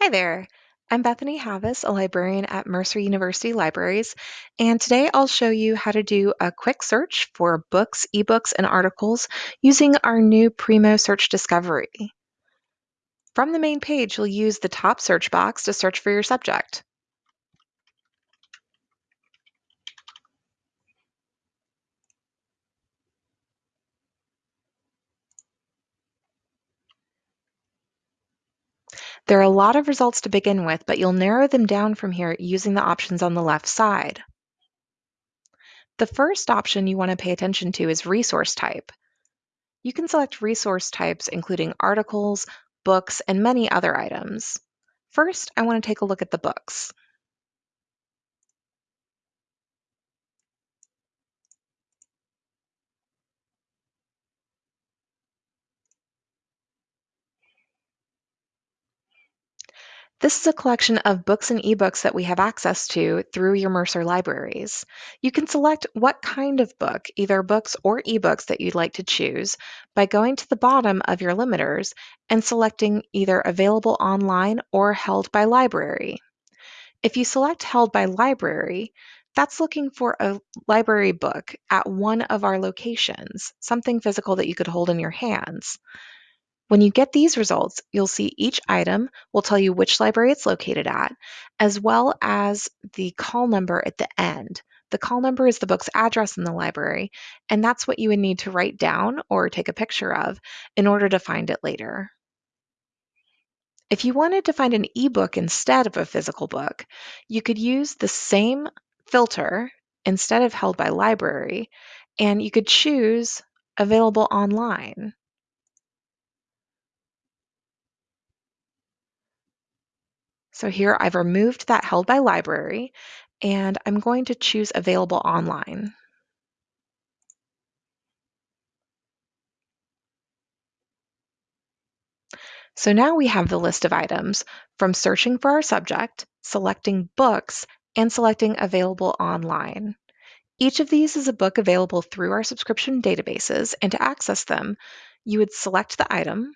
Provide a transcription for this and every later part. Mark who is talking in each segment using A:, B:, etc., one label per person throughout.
A: Hi there. I'm Bethany Havis, a librarian at Mercer University Libraries, and today I'll show you how to do a quick search for books, ebooks, and articles using our new Primo Search Discovery. From the main page, you'll use the top search box to search for your subject. There are a lot of results to begin with, but you'll narrow them down from here using the options on the left side. The first option you want to pay attention to is resource type. You can select resource types including articles, books, and many other items. First, I want to take a look at the books. This is a collection of books and ebooks that we have access to through your Mercer libraries. You can select what kind of book, either books or ebooks that you'd like to choose by going to the bottom of your limiters and selecting either available online or held by library. If you select held by library, that's looking for a library book at one of our locations, something physical that you could hold in your hands. When you get these results, you'll see each item will tell you which library it's located at, as well as the call number at the end. The call number is the book's address in the library, and that's what you would need to write down or take a picture of in order to find it later. If you wanted to find an ebook instead of a physical book, you could use the same filter instead of held by library, and you could choose available online. So here I've removed that held by library and I'm going to choose available online. So now we have the list of items from searching for our subject, selecting books, and selecting available online. Each of these is a book available through our subscription databases, and to access them, you would select the item,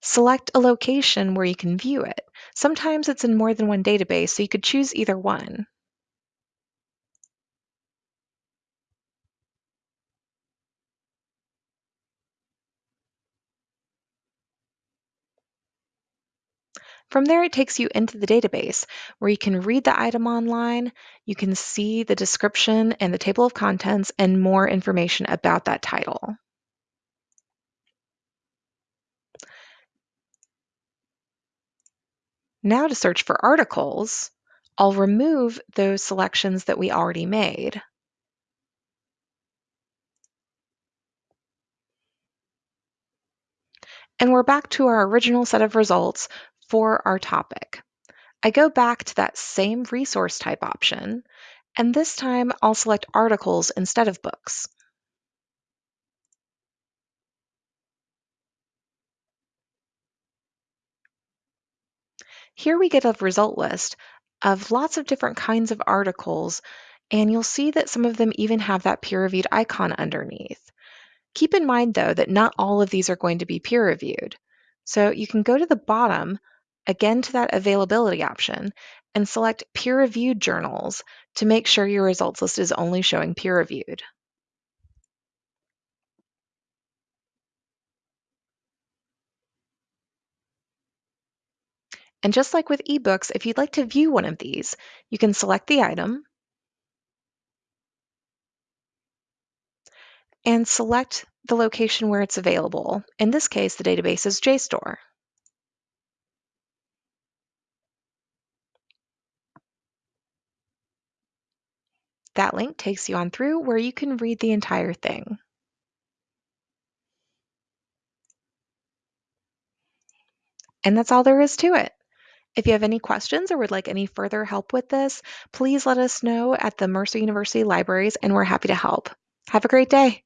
A: Select a location where you can view it. Sometimes it's in more than one database, so you could choose either one. From there, it takes you into the database where you can read the item online, you can see the description and the table of contents, and more information about that title. Now to search for articles, I'll remove those selections that we already made. And we're back to our original set of results for our topic. I go back to that same resource type option, and this time I'll select articles instead of books. Here we get a result list of lots of different kinds of articles, and you'll see that some of them even have that peer-reviewed icon underneath. Keep in mind, though, that not all of these are going to be peer-reviewed. So you can go to the bottom, again to that availability option, and select peer-reviewed journals to make sure your results list is only showing peer-reviewed. And just like with ebooks, if you'd like to view one of these, you can select the item and select the location where it's available. In this case, the database is JSTOR. That link takes you on through where you can read the entire thing. And that's all there is to it. If you have any questions or would like any further help with this, please let us know at the Mercer University Libraries and we're happy to help. Have a great day.